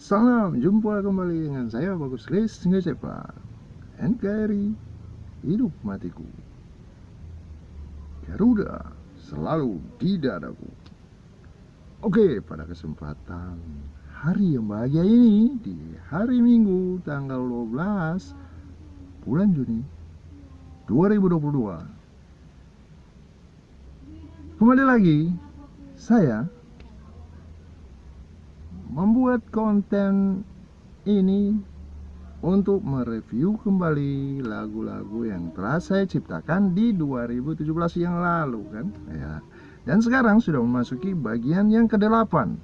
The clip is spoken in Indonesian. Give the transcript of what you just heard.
Salam, jumpa kembali dengan saya Bagus Lis Ngecepak NKRI, hidup matiku. Garuda, selalu di dadaku. Oke, pada kesempatan hari yang bahagia ini Di hari Minggu tanggal 12 bulan Juni 2022 Kembali lagi, saya membuat konten ini untuk mereview kembali lagu-lagu yang telah saya ciptakan di 2017 yang lalu kan? Ya. Dan sekarang sudah memasuki bagian yang ke-8